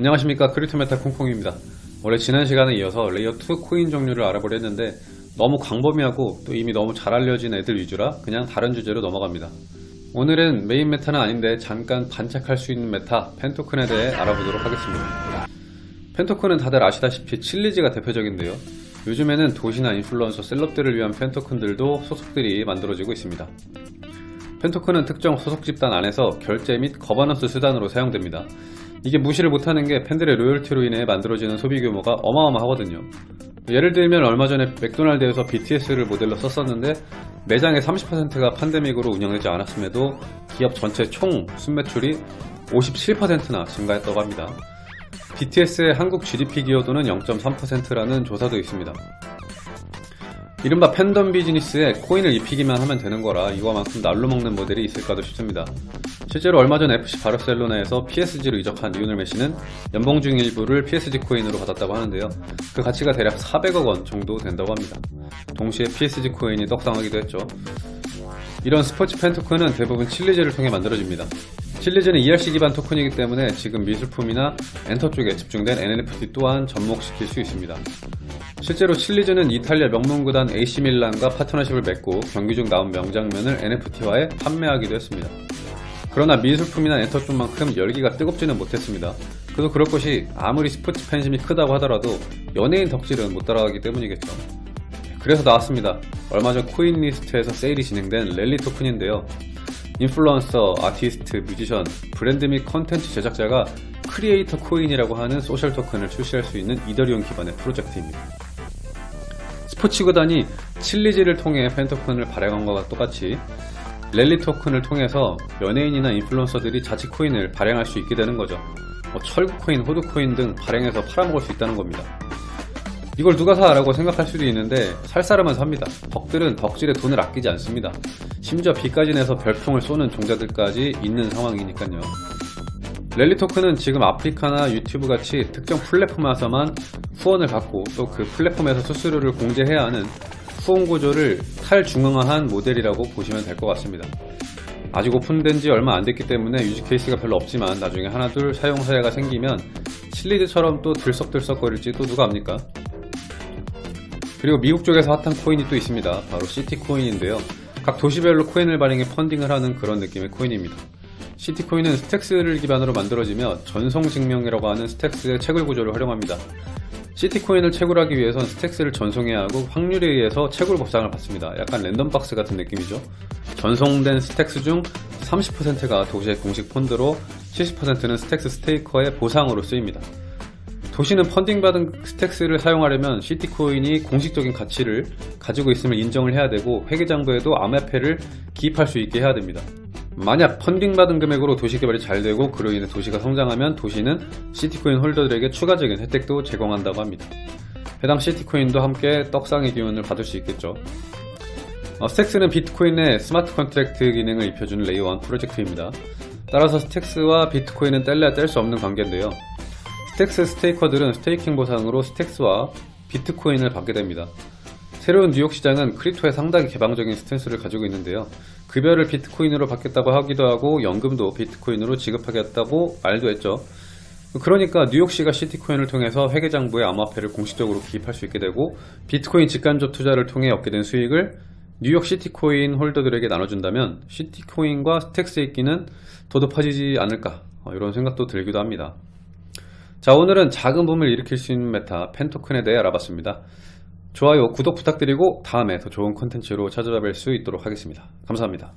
안녕하십니까. 크립토메타 콩콩입니다. 원래 지난 시간에 이어서 layer2 코인 종류를 알아보려 했는데 너무 광범위하고 또 이미 너무 잘 알려진 애들 위주라 그냥 다른 주제로 넘어갑니다. 오늘은 메인 메타는 아닌데 잠깐 반짝할 수 있는 메타 팬토큰에 대해 알아보도록 하겠습니다. 팬토큰은 다들 아시다시피 칠리즈가 대표적인데요. 요즘에는 도시나 인플루언서 celeb들을 위한 팬토큰들도 속속들이 만들어지고 있습니다. 팬토큰은 특정 소속 집단 안에서 결제 및 거버넌스 수단으로 사용됩니다 이게 무시를 못하는 게 팬들의 로열티로 인해 만들어지는 소비 규모가 어마어마하거든요. 예를 들면 얼마 전에 맥도날드에서 BTS를 모델로 썼었는데 매장의 30%가 팬데믹으로 운영되지 않았음에도 기업 전체 총 순매출이 57%나 증가했다고 합니다. BTS의 한국 GDP 기여도는 0.3%라는 조사도 있습니다 이른바 팬덤 비즈니스에 코인을 입히기만 하면 되는 거라 이거만큼 날로 먹는 모델이 있을까도 싶습니다. 실제로 얼마 전 FC 바르셀로나에서 PSG로 이적한 리오넬 메시는 연봉 중 일부를 PSG 코인으로 받았다고 하는데요. 그 가치가 대략 400억 원 정도 된다고 합니다. 동시에 PSG 코인이 떡상하기도 했죠. 이런 스포츠 팬 토큰은 대부분 칠리즈를 통해 만들어집니다. 칠리즈는 ERC 기반 토큰이기 때문에 지금 미술품이나 엔터 쪽에 집중된 NFT 또한 접목시킬 수 있습니다. 실제로 칠리즈는 이탈리아 명문구단 AC밀란과 파트너십을 맺고 경기 중 나온 명장면을 NFT화해 판매하기도 했습니다. 그러나 미술품이나 엔터 쪽만큼 열기가 뜨겁지는 못했습니다. 그도 그럴 것이 아무리 스포츠 팬심이 크다고 하더라도 연예인 덕질은 못 따라가기 때문이겠죠. 그래서 나왔습니다. 얼마 전 코인 리스트에서 세일이 진행된 랠리 토큰인데요. 인플루언서, 아티스트, 뮤지션, 브랜드 및 컨텐츠 제작자가 크리에이터 코인이라고 하는 소셜 토큰을 출시할 수 있는 이더리움 기반의 프로젝트입니다. 스포츠 구단이 칠리즈를 통해 팬 토큰을 발행한 것과 똑같이 랠리 토큰을 통해서 연예인이나 인플루언서들이 자치 코인을 발행할 수 있게 되는 거죠. 뭐 철구 코인, 호두 코인 등 발행해서 팔아먹을 수 있다는 겁니다. 이걸 누가 사? 라고 생각할 수도 있는데 살 사람은 삽니다. 덕들은 덕질에 돈을 아끼지 않습니다. 심지어 빚까지 내서 별풍을 쏘는 종자들까지 있는 상황이니까요. 랠리 토큰은 지금 아프리카나 유튜브 같이 특정 플랫폼에서만 후원을 받고 또 그 플랫폼에서 수수료를 공제해야 하는 후원 구조를 탈중앙화한 모델이라고 보시면 될 것 같습니다. 아직 오픈된 지 얼마 안 됐기 때문에 use case가 별로 없지만 나중에 하나 둘 사용 사례가 생기면 칠리즈처럼 또 들썩들썩 거릴지 또 누가 압니까? 그리고 미국 쪽에서 핫한 코인이 또 있습니다. 바로 시티 코인인데요. 각 도시별로 코인을 발행해 펀딩을 하는 그런 느낌의 코인입니다. 시티코인은 스택스를 기반으로 만들어지며 전송증명이라고 하는 스택스의 채굴 구조를 활용합니다. 시티코인을 채굴하기 위해선 스택스를 전송해야 하고 확률에 의해서 채굴 보상을 받습니다. 약간 랜덤박스 같은 느낌이죠. 전송된 스택스 중 30%가 도시의 공식 펀드로 70%는 스택스 staker의 보상으로 쓰입니다. 도시는 펀딩받은 스택스를 사용하려면 시티코인이 공식적인 가치를 가지고 있음을 인정을 해야 되고 회계장부에도 암호화폐를 기입할 수 있게 해야 됩니다. 만약 펀딩받은 금액으로 도시 개발이 잘 되고 그로 인해 도시가 성장하면 도시는 시티코인 holder들에게 추가적인 혜택도 제공한다고 합니다. 해당 시티코인도 함께 떡상의 기운을 받을 수 있겠죠. 어, 스택스는 비트코인의 smart contract 기능을 입혀주는 layer 1 프로젝트입니다. 따라서 스택스와 비트코인은 뗄래야 뗄 수 없는 관계인데요. 스택스 staker들은 staking 보상으로 스택스와 비트코인을 받게 됩니다. 새로운 뉴욕 시장은 crypto에 상당히 개방적인 스탠스를 가지고 있는데요. 급여를 비트코인으로 받겠다고 하기도 하고 연금도 비트코인으로 지급하겠다고 말도 했죠. 그러니까 뉴욕시가 시티코인을 통해서 회계장부에 암호화폐를 공식적으로 기입할 수 있게 되고 비트코인 직간접 투자를 통해 얻게 된 수익을 뉴욕 시티코인 holder들에게 나눠준다면 시티코인과 스택스의 인기는 더 높아지지 않을까 어, 이런 생각도 들기도 합니다. 자 오늘은 작은 붐을 일으킬 수 있는 meta fan token에 대해 알아봤습니다. 좋아요, 구독 부탁드리고 다음에 더 좋은 컨텐츠로 찾아뵐 수 있도록 하겠습니다. 감사합니다.